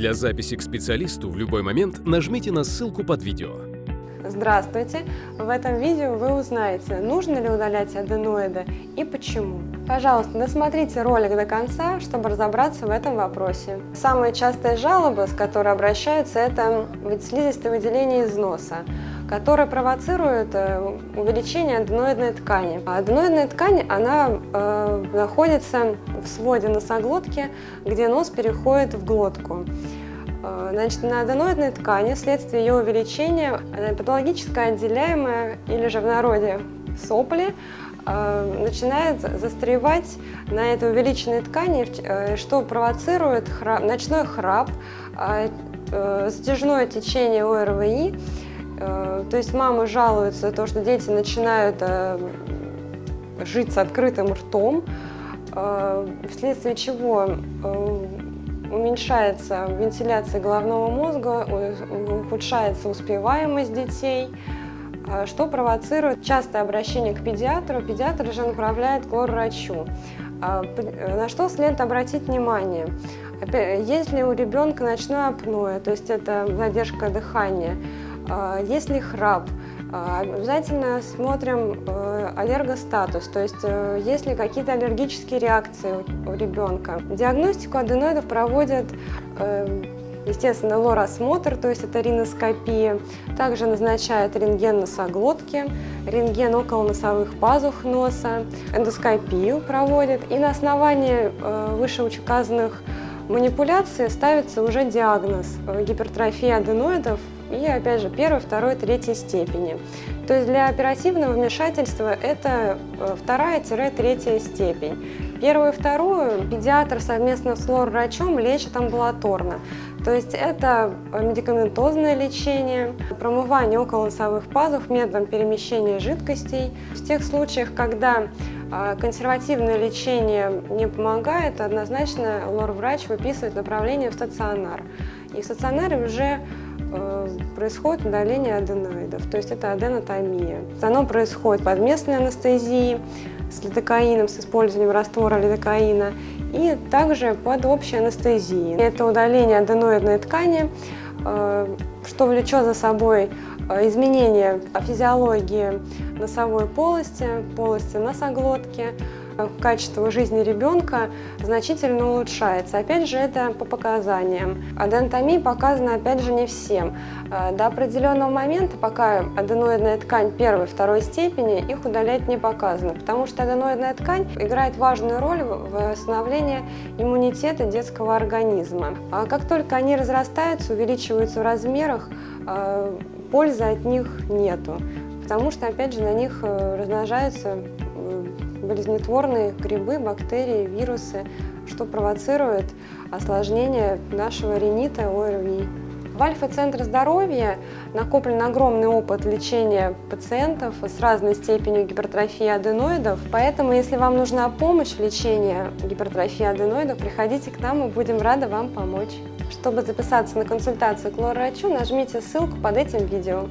Для записи к специалисту в любой момент нажмите на ссылку под видео. Здравствуйте! В этом видео вы узнаете, нужно ли удалять аденоиды и почему. Пожалуйста, досмотрите ролик до конца, чтобы разобраться в этом вопросе. Самая частая жалоба, с которой обращаются, это слизистое выделение из носа которое провоцирует э, увеличение аденоидной ткани. А аденоидная ткань она э, находится в своде носоглотки, где нос переходит в глотку. Э, значит, на аденоидной ткани вследствие ее увеличения патологически отделяемая или же в народе сопли э, начинает застревать на этой увеличенной ткани, э, что провоцирует храп, ночной храп, затяжное течение ОРВИ. То есть мамы жалуются то, что дети начинают жить с открытым ртом, вследствие чего уменьшается вентиляция головного мозга, ухудшается успеваемость детей, что провоцирует частое обращение к педиатру. Педиатр же направляет к лор-врачу. На что следует обратить внимание? Если у ребенка ночное апноэ, то есть это задержка дыхания, если храп, Обязательно смотрим э, аллергостатус, то есть э, есть ли какие-то аллергические реакции у ребенка. Диагностику аденоидов проводят э, естественно, лор-осмотр, то есть это риноскопия. Также назначают рентген носоглотки, рентген около носовых пазух носа, эндоскопию проводят. И на основании вышеуказанных манипуляций ставится уже диагноз гипертрофии аденоидов и, опять же, первой, второй, третьей степени. То есть для оперативного вмешательства это э, вторая-третья степень. Первую и вторую педиатр совместно с лор-врачом лечит амбулаторно. То есть это медикаментозное лечение, промывание околоносовых пазух методом перемещения жидкостей. В тех случаях, когда а, консервативное лечение не помогает, однозначно лор-врач выписывает направление в стационар. И в стационаре уже Э, происходит удаление аденоидов, то есть это аденотомия. Оно происходит под местной анестезией, с лидокаином, с использованием раствора лидокаина и также под общей анестезией. Это удаление аденоидной ткани, э, что влечет за собой э, изменение физиологии носовой полости, полости носоглотки, качество жизни ребенка значительно улучшается. Опять же, это по показаниям. Аденотомия показана, опять же, не всем. А, до определенного момента, пока аденоидная ткань первой второй степени, их удалять не показано, потому что аденоидная ткань играет важную роль в восстановлении иммунитета детского организма. А как только они разрастаются, увеличиваются в размерах, а, пользы от них нету, потому что, опять же, на них э, размножаются болезнетворные грибы, бактерии, вирусы, что провоцирует осложнение нашего ринита ОРВИ. В Альфа-центре здоровья накоплен огромный опыт лечения пациентов с разной степенью гипертрофии аденоидов, поэтому если вам нужна помощь в лечении гипертрофии аденоидов, приходите к нам, мы будем рады вам помочь. Чтобы записаться на консультацию к лор-врачу, нажмите ссылку под этим видео.